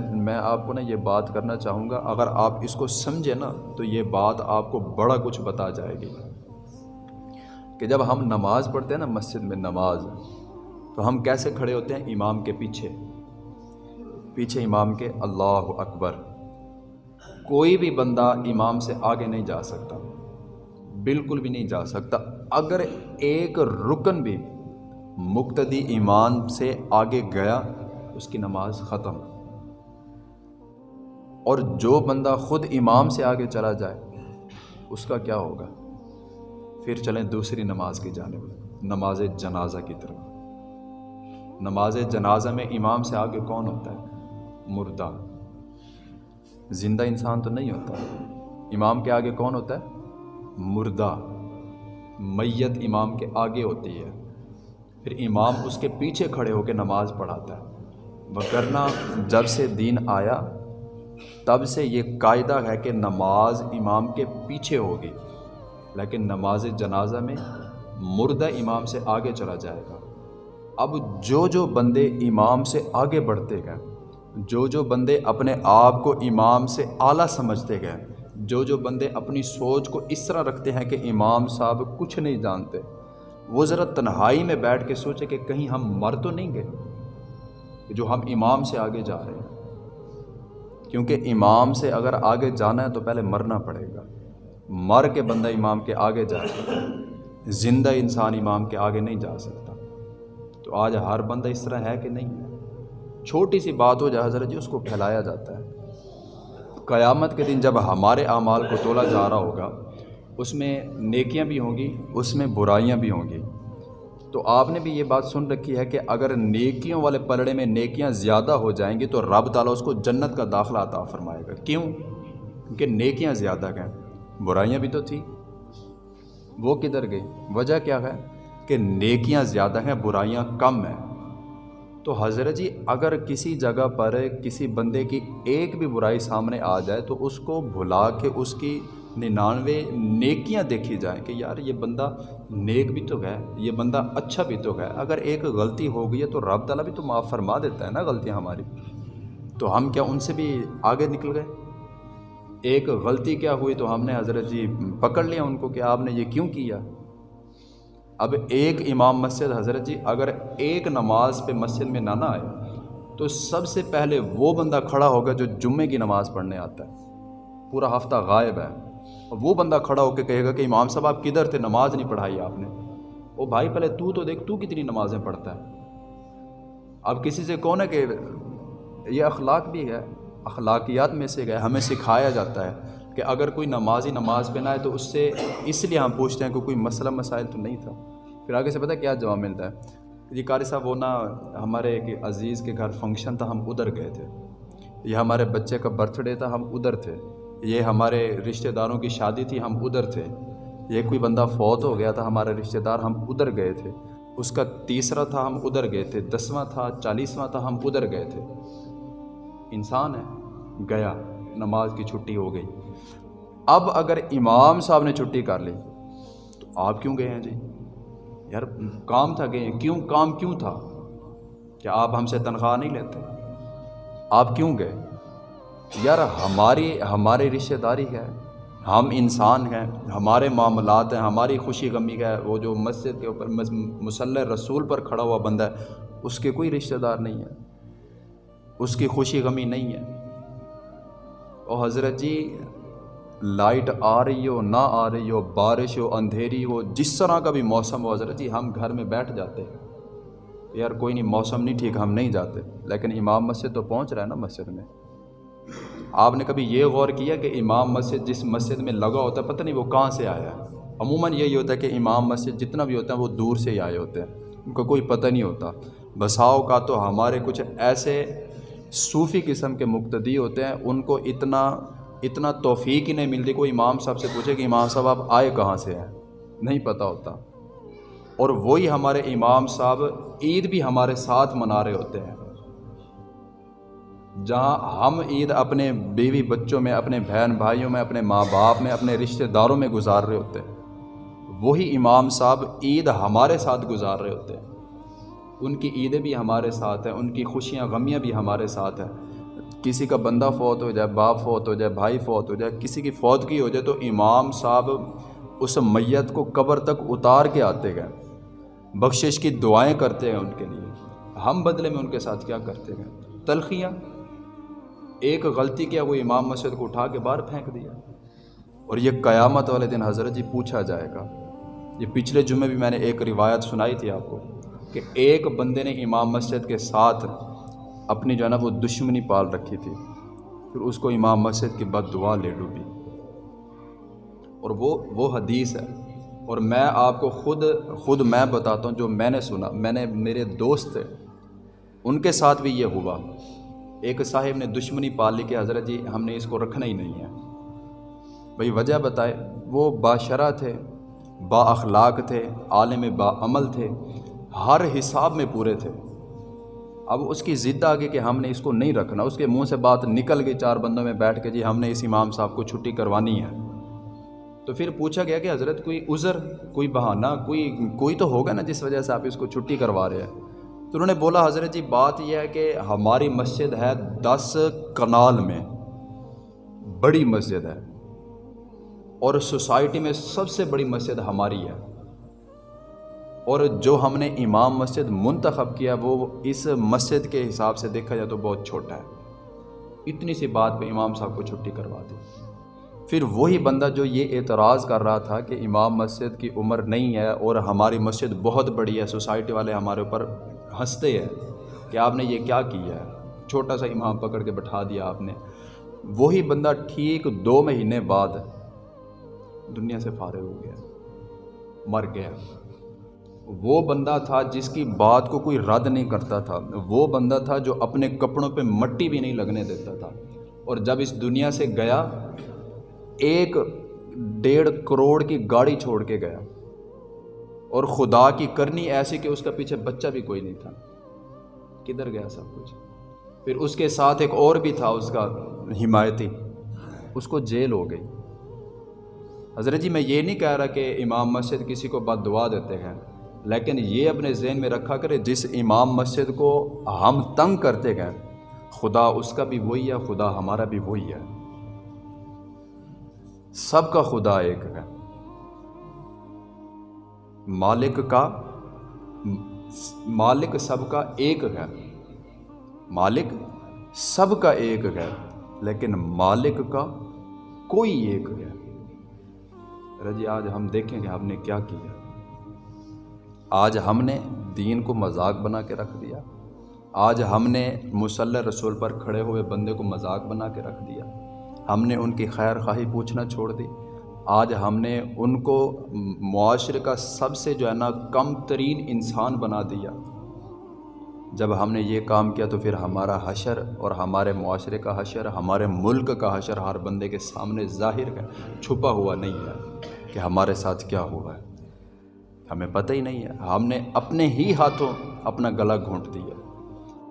میں آپ کو نا یہ بات کرنا چاہوں گا، اگر آپ اس کو سمجھیں نا، تو یہ بات آپ کو بڑا کچھ بتا جائے گی۔ کہ جب ہم نماز پڑھتے ہیں نا مسجد میں نماز، تو ہم کیسے کھڑے ہوتے ہیں؟ امام کے پیچھے۔ پیچھے امام کے، اللہ اکبر۔ کوئی بھی بندہ امام سے آگے نہیں جا سکتا۔ بالکل بھی نہیں جا سکتا۔ اگر ایک رکن بھی مقتدی ایمان سے آگے گیا، اس کی نماز ختم۔ اور جو بندہ خود امام سے آگے چلا جائے، اس کا کیا ہوگا؟ پھر چلیں دوسری نماز کی جانب، نماز جنازہ کی طرف۔ نماز جنازہ میں امام سے آگے کون ہوتا ہے؟ مردہ۔ زندہ انسان تو نہیں ہوتا۔ امام کے آگے کون ہوتا ہے؟ مردہ۔ میت امام کے آگے ہوتی ہے۔ پھر امام اس کے پیچھے کھڑے ہو کے نماز پڑھاتا ہے۔ وکرنا جب سے دین آیا تب سے یہ قاعدہ ہے کہ نماز امام کے پیچھے ہوگی، لیکن نماز جنازہ میں مردہ امام سے آگے چلا جائے گا۔ اب جو جو بندے امام سے آگے بڑھتے گئے، جو جو بندے اپنے آپ کو امام سے اعلیٰ سمجھتے گئے، جو جو بندے اپنی سوچ کو اس طرح رکھتے ہیں کہ امام صاحب کچھ نہیں جانتے، وہ ذرا تنہائی میں بیٹھ کے سوچے کہ کہیں ہم مر تو نہیں گئے، جو ہم امام سے آگے جا رہے ہیں۔ کیونکہ امام سے اگر آگے جانا ہے تو پہلے مرنا پڑے گا۔ مر کے بندہ امام کے آگے جا سکتا ہے۔ زندہ انسان امام کے آگے نہیں جا سکتا۔ تو آج ہر بندہ اس طرح ہے کہ نہیں ہے؟ چھوٹی سی بات ہو جائے حضرت جی اس کو پھیلایا جاتا ہے۔ قیامت کے دن جب ہمارے اعمال کو تولا جا رہا ہوگا، اس میں نیکیاں بھی ہوں گی، اس میں برائیاں بھی ہوں گی۔ تو آپ نے بھی یہ بات سن رکھی ہے کہ اگر نیکیوں والے پلڑے میں نیکیاں زیادہ ہو جائیں گی تو رب تعالیٰ اس کو جنت کا داخلہ عطا فرمائے گا۔ کیوں؟ کیونکہ نیکیاں زیادہ گئیں برائیاں بھی تو تھیں۔ وہ کدھر گئی؟ وجہ کیا ہے؟ کہ نیکیاں زیادہ ہیں، برائیاں کم ہیں۔ تو حضرت جی اگر کسی جگہ پر کسی بندے کی ایک بھی برائی سامنے آ جائے تو اس کو بھلا کے اس کی ننانوے نیکیاں دیکھی جائیں کہ یار یہ بندہ نیک بھی تو گئے یہ بندہ اچھا بھی تو گئے اگر ایک غلطی ہو گئی ہے تو رب تعالیٰ بھی تو معاف فرما دیتا ہے نا غلطیاں ہماری۔ تو ہم کیا ان سے بھی آگے نکل گئے؟ ایک غلطی کیا ہوئی تو ہم نے حضرت جی پکڑ لیا ان کو کہ آپ نے یہ کیوں کیا؟ اب ایک امام مسجد، حضرت جی اگر ایک نماز پہ مسجد میں نہ نہ آئے تو سب سے پہلے وہ بندہ کھڑا ہوگا جو جمعے کی نماز پڑھنے آتا ہے۔ پورا ہفتہ غائب ہے۔ اور وہ بندہ کھڑا ہو کے کہے گا کہ امام صاحب، آپ کدھر تھے؟ نماز نہیں پڑھائی آپ نے۔ وہ بھائی، پہلے تو تو دیکھ، تو کتنی نمازیں پڑھتا ہے۔ اب کسی سے کون ہے کہ یہ اخلاق بھی ہے۔ اخلاقیات میں سے گئے ہمیں سکھایا جاتا ہے کہ اگر کوئی نمازی نماز پہ نہ آئے تو اس سے اس لیے ہم پوچھتے ہیں کہ کوئی مسئلہ، مسائل تو نہیں تھا۔ پھر آگے سے پتہ کیا جواب ملتا ہے؟ جی قاری صاحب، وہ نا ہمارے ایک عزیز کے گھر فنکشن تھا، ہم ادھر گئے تھے۔ یہ ہمارے بچے کا برتھ ڈے تھا، ہم ادھر تھے۔ یہ ہمارے رشتہ داروں کی شادی تھی، ہم ادھر تھے۔ یہ کوئی بندہ فوت ہو گیا تھا، ہمارے رشتہ دار ہم ادھر گئے تھے۔ اس کا تیسرا تھا، ہم ادھر گئے تھے۔ دسواں تھا، چالیسواں تھا، ہم ادھر گئے تھے۔ انسان ہے، گیا، نماز کی چھٹی ہو گئی۔ اب اگر امام صاحب نے چھٹی کر لی، تو آپ کیوں گئے ہیں جی؟ یار، کام تھا گئے ہیں کیوں، کام کیوں تھا؟ کیا آپ ہم سے تنخواہ نہیں لیتے؟ آپ کیوں گئے؟ یار، ہماری ہماری رشتہ داری ہے، ہم انسان ہیں، ہمارے معاملات ہیں، ہماری خوشی غمی ہے، وہ جو مسجد کے اوپر مسلح رسول پر کھڑا ہوا بندہ ہے، اس کے کوئی رشتہ دار نہیں ہے، اس کی خوشی غمی نہیں ہے۔ اور حضرت جی لائٹ آ رہی ہو، نہ آ رہی ہو، بارش ہو، اندھیری ہو، جس طرح کا بھی موسم ہو، حضرت جی ہم گھر میں بیٹھ جاتے ہیں۔ یار، کوئی نہیں، موسم نہیں ٹھیک، ہم نہیں جاتے۔ لیکن امام مسجد تو پہنچ رہا ہے نا مسجد میں۔ آپ نے کبھی یہ غور کیا کہ امام مسجد جس مسجد میں لگا ہوتا ہے، پتہ نہیں وہ کہاں سے آیا ہے؟ عموماً یہی ہوتا ہے کہ امام مسجد جتنا بھی ہوتا ہے وہ دور سے ہی آئے ہوتے ہیں۔ ان کو کوئی پتہ نہیں ہوتا۔ بساؤ کا تو ہمارے کچھ ایسے صوفی قسم کے مقتدی ہوتے ہیں، ان کو اتنا اتنا توفیق ہی نہیں ملتی۔ کوئی امام صاحب سے پوچھے کہ امام صاحب، آپ آئے کہاں سے ہیں؟ نہیں پتہ ہوتا۔ اور وہی ہمارے امام صاحب عید بھی ہمارے ساتھ منا رہے ہوتے ہیں۔ جہاں ہم عید اپنے بیوی بچوں میں، اپنے بہن بھائیوں میں، اپنے ماں باپ میں، اپنے رشتہ داروں میں گزار رہے ہوتے ہیں۔ وہی امام صاحب عید ہمارے ساتھ گزار رہے ہوتے ہیں۔ ان کی عیدیں بھی ہمارے ساتھ ہیں، ان کی خوشیاں، غمیاں بھی ہمارے ساتھ ہیں۔ کسی کا بندہ فوت ہو جائے، باپ فوت ہو جائے، بھائی فوت ہو جائے، کسی کی فوت کی ہو جائے تو امام صاحب اس میت کو قبر تک اتار کے آتے گئے۔ بخشش کی دعائیں کرتے ہیں ان کے لیے۔ ہم بدلے میں ان کے ساتھ کیا کرتے گئے تلخیاں۔ ایک غلطی کیا وہ امام مسجد کو اٹھا کے باہر پھینک دیا؟ اور یہ قیامت والے دن حضرت جی پوچھا جائے گا۔ یہ پچھلے جمعے بھی میں نے ایک روایت سنائی تھی آپ کو کہ ایک بندے نے امام مسجد کے ساتھ اپنی جو ہے نا وہ دشمنی پال رکھی تھی۔ پھر اس کو امام مسجد کی بد دعا لے ڈوبی۔ اور وہ وہ حدیث ہے۔ اور میں آپ کو خود خود میں بتاتا ہوں جو میں نے سنا۔ میں نے، میرے دوست تھے ان کے ساتھ بھی یہ ہوا۔ ایک صاحب نے دشمنی پال لی کہ حضرت جی ہم نے اس کو رکھنا ہی نہیں ہے۔ بھائی، وجہ بتائے، وہ باشرہ تھے، با اخلاق تھے، عالم با عمل تھے، ہر حساب میں پورے تھے۔ اب اس کی ضد آگے کہ ہم نے اس کو نہیں رکھنا، اس کے منہ سے بات نکل گئی چار بندوں میں بیٹھ کے جی ہم نے اس امام صاحب کو چھٹی کروانی ہے۔ تو پھر پوچھا گیا کہ حضرت، کوئی عذر، کوئی بہانہ، کوئی کوئی تو ہوگا نا جس وجہ سے آپ اس کو چھٹی کروا رہے ہیں؟ تو انہوں نے بولا، حضرت جی بات یہ ہے کہ ہماری مسجد ہے دس کنال میں، بڑی مسجد ہے، اور سوسائٹی میں سب سے بڑی مسجد ہماری ہے۔ اور جو ہم نے امام مسجد منتخب کیا، وہ اس مسجد کے حساب سے دیکھا جائے تو بہت چھوٹا ہے۔ اتنی سی بات پہ امام صاحب کو چھٹی کروا دی۔ پھر وہی بندہ جو یہ اعتراض کر رہا تھا کہ امام مسجد کی عمر نہیں ہے اور ہماری مسجد بہت بڑی ہے، سوسائٹی والے ہمارے اوپر ہنستے ہیں کہ آپ نے یہ کیا کیا ہے؟ چھوٹا سا امام پکڑ کے بٹھا دیا آپ نے۔ وہی بندہ ٹھیک دو مہینے بعد دنیا سے فارغ ہو گیا، مر گیا۔ وہ بندہ تھا جس کی بات کو کوئی رد نہیں کرتا تھا۔ وہ بندہ تھا جو اپنے کپڑوں پہ مٹی بھی نہیں لگنے دیتا تھا۔ اور جب اس دنیا سے گیا، ایک ڈیڑھ کروڑ کی گاڑی چھوڑ کے گیا۔ اور خدا کی کرنی ایسی کہ اس کا پیچھے بچہ بھی کوئی نہیں تھا۔ کدھر گیا سب کچھ؟ پھر اس کے ساتھ ایک اور بھی تھا، اس کا حمایتی۔ اس کو جیل ہو گئی۔ حضرت جی میں یہ نہیں کہہ رہا کہ امام مسجد کسی کو بد دعا دیتے ہیں، لیکن یہ اپنے ذہن میں رکھا کرے جس امام مسجد کو ہم تنگ کرتے گئے خدا اس کا بھی وہی ہے، خدا ہمارا بھی وہی ہے۔ سب کا خدا ایک ہے۔ مالک کا، مالک سب کا ایک ہے۔ مالک سب کا ایک ہے، لیکن مالک کا کوئی ایک ہے۔ رجی، آج ہم دیکھیں کہ ہم نے کیا کیا۔ آج ہم نے دین کو مذاق بنا کے رکھ دیا۔ آج ہم نے مسلح رسول پر کھڑے ہوئے بندے کو مذاق بنا کے رکھ دیا۔ ہم نے ان کی خیر خواہی پوچھنا چھوڑ دی۔ آج ہم نے ان کو معاشرے کا سب سے جو ہے نا کم ترین انسان بنا دیا۔ جب ہم نے یہ کام کیا تو پھر ہمارا حشر اور ہمارے معاشرے کا حشر، ہمارے ملک کا حشر ہر بندے کے سامنے ظاہر ہے، چھپا ہوا نہیں ہے کہ ہمارے ساتھ کیا ہوا ہے۔ ہمیں پتہ ہی نہیں ہے۔ ہم نے اپنے ہی ہاتھوں اپنا گلا گھونٹ دیا۔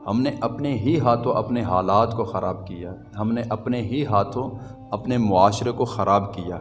ہم نے اپنے ہی ہاتھوں اپنے حالات کو خراب کیا۔ ہم نے اپنے ہی ہاتھوں اپنے معاشرے کو خراب کیا۔